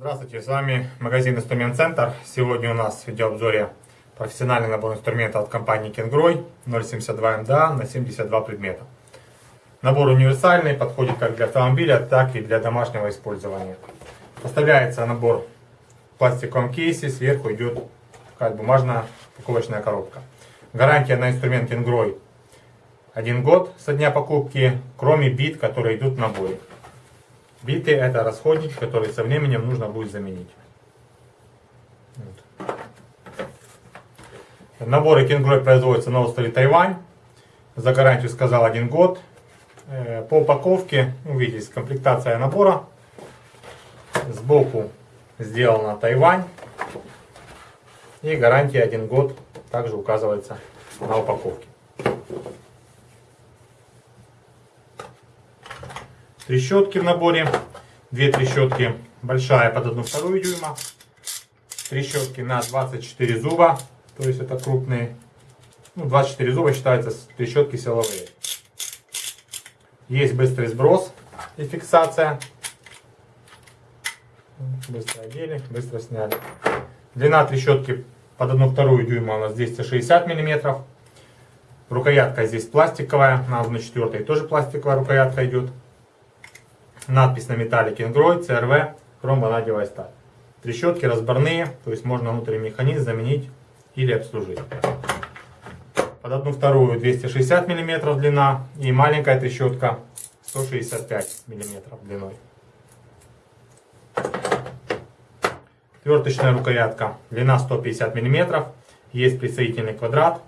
Здравствуйте, с вами магазин Инструмент Центр. Сегодня у нас в видеообзоре профессиональный набор инструментов от компании Кенгрой 072 МДА на 72 предмета. Набор универсальный, подходит как для автомобиля, так и для домашнего использования. Поставляется набор в пластиковом кейсе, сверху идет такая бумажная упаковочная коробка. Гарантия на инструмент Кенгрой 1 год со дня покупки, кроме бит, которые идут в наборе. Биты это расходники, которые со временем нужно будет заменить. Вот. Наборы Кенгрой производятся на острове Тайвань. За гарантию сказал один год. Э, по упаковке, увидите, комплектация набора. Сбоку сделана Тайвань. И гарантия один год также указывается на упаковке. Трещотки в наборе. Две трещотки. Большая под 1,2 дюйма. Трещотки на 24 зуба. То есть это крупные. Ну, 24 зуба считаются трещотки силовые. Есть быстрый сброс и фиксация. Быстро одели, быстро сняли. Длина трещотки под 1,2 дюйма у нас 260 миллиметров. Рукоятка здесь пластиковая, на 1,4 тоже пластиковая рукоятка идет. Надпись на металле Кенгрой, CRV, хромванадевая сталь. Трещотки разборные, то есть можно внутренний механизм заменить или обслужить. Под одну вторую 260 мм длина и маленькая трещотка 165 мм длиной. Тверточная рукоятка, длина 150 мм, есть присоединительный квадрат,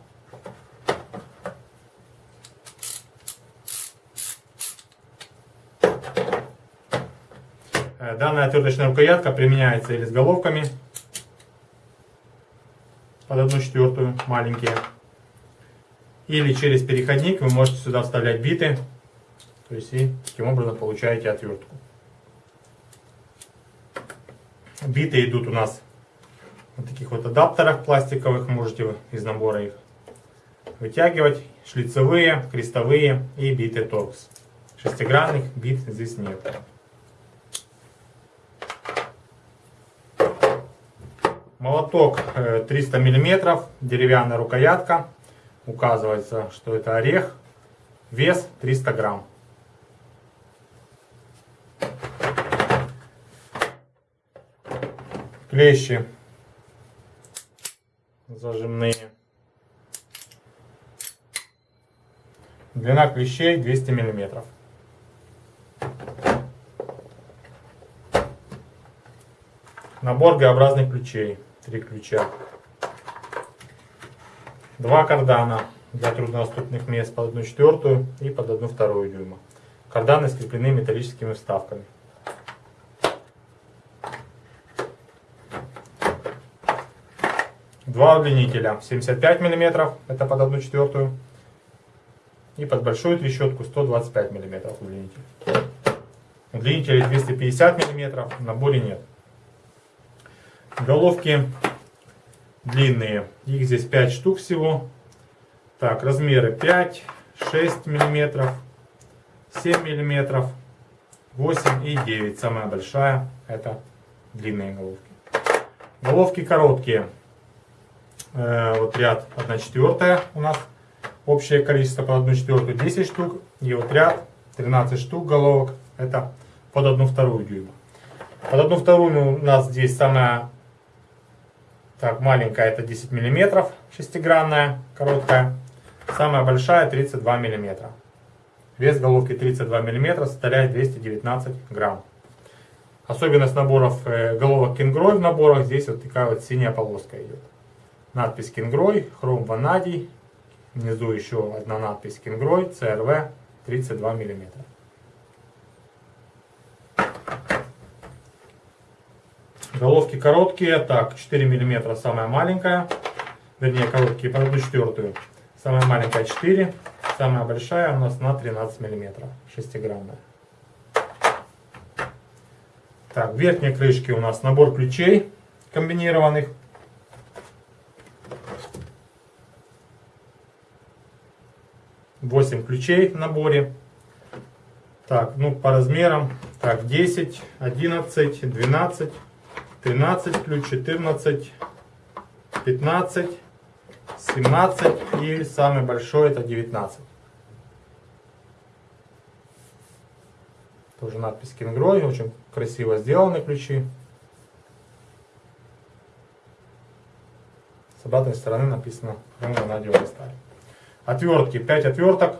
данная отверточная рукоятка применяется или с головками под 1 четвертую, маленькие. Или через переходник вы можете сюда вставлять биты. То есть и таким образом получаете отвертку. Биты идут у нас в таких вот адаптерах пластиковых. Можете из набора их вытягивать. Шлицевые, крестовые и биты торкс. Шестигранных бит здесь нет. Молоток 300 э, мм, деревянная рукоятка. Указывается, что это орех. Вес 300 грамм. Клещи зажимные. Длина клещей 200 миллиметров. Набор Г-образных ключей. Три ключа. Два кардана для труднодоступных мест под 1 четвертую и под 1 вторую дюйма. Карданы скреплены металлическими вставками. Два удлинителя 75 мм, это под 1 четвертую. И под большую трещотку 125 мм удлинитель. Удлинителей 250 мм, в наборе нет. Головки длинные. Их здесь 5 штук всего. Так, размеры 5, 6 миллиметров, 7 миллиметров, 8 и 9. Самая большая это длинные головки. Головки короткие. Э, вот ряд 1 четвертая у нас. Общее количество под 1 четвертую 10 штук. И вот ряд 13 штук головок. Это под 1 вторую дюйма. Под 1 вторую у нас здесь самая так, маленькая это 10 миллиметров, шестигранная, короткая. Самая большая 32 миллиметра. Вес головки 32 миллиметра составляет 219 грамм. Особенность наборов э, головок Кингрой в наборах, здесь вот такая вот синяя полоска идет. Надпись Кингрой, хром ванадий. Внизу еще одна надпись Кингрой, CRV 32 миллиметра. Головки короткие, так, 4 мм самая маленькая, вернее короткие по 1 четвертую. Самая маленькая 4, самая большая у нас на 13 мм, 6-граммная. Так, в верхней крышке у нас набор ключей комбинированных. Восемь ключей в наборе. Так, ну по размерам. Так, 10, 11, 12, 13 ключ, 14, 15, 17 и самый большой это 19. Тоже надпись Кингрой, очень красиво сделаны ключи. С обратной стороны написано ванадиевая сталь. Отвертки, 5 отверток,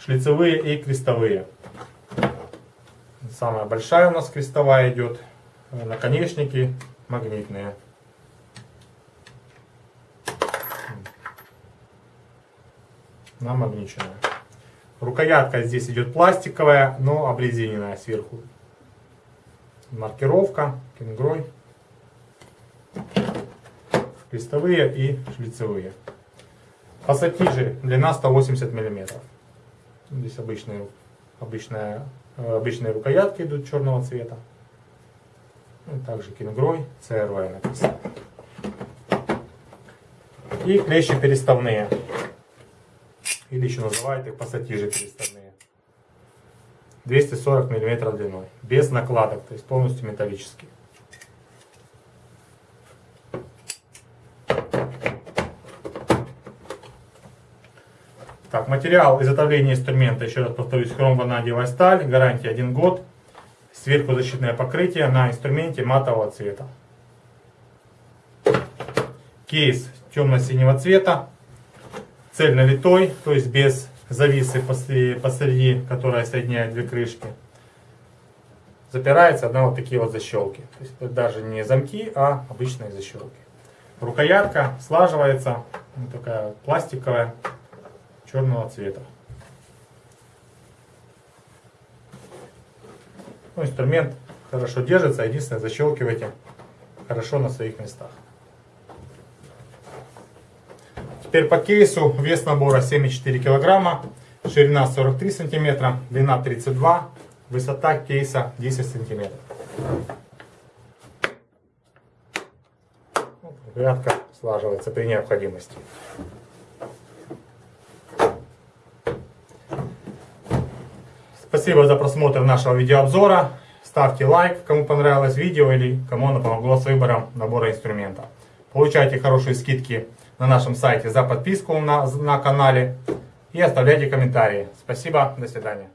шлицевые и крестовые. Самая большая у нас крестовая идет. Наконечники магнитные. Намагниченная. Рукоятка здесь идет пластиковая, но обрезиненная сверху. Маркировка, кенгрой. Крестовые и шлицевые. Пассатижи, длина 180 мм. Здесь обычные, обычная, э, обычные рукоятки идут черного цвета. Ну, также кингрой, CRY написано. И клещи переставные. Или еще называют их пассатижи переставные. 240 мм длиной. Без накладок, то есть полностью металлические. Так, материал изготовления инструмента, еще раз повторюсь, хромванадиевая сталь, гарантия 1 год. Сверху защитное покрытие на инструменте матового цвета. Кейс темно-синего цвета, цельновитой, то есть без зависы посреди, которая соединяет две крышки. Запирается одна вот такие вот защелки. То есть это даже не замки, а обычные защелки. Рукоятка слаживается, вот такая пластиковая, черного цвета. Ну, инструмент хорошо держится, единственное защелкивайте хорошо на своих местах. Теперь по кейсу вес набора 7,4 килограмма, ширина 43 сантиметра, длина 32, высота кейса 10 сантиметров. Рядка слаживается при необходимости. Спасибо за просмотр нашего видеообзора. Ставьте лайк, кому понравилось видео или кому оно помогло с выбором набора инструмента. Получайте хорошие скидки на нашем сайте за подписку на, на канале и оставляйте комментарии. Спасибо, до свидания.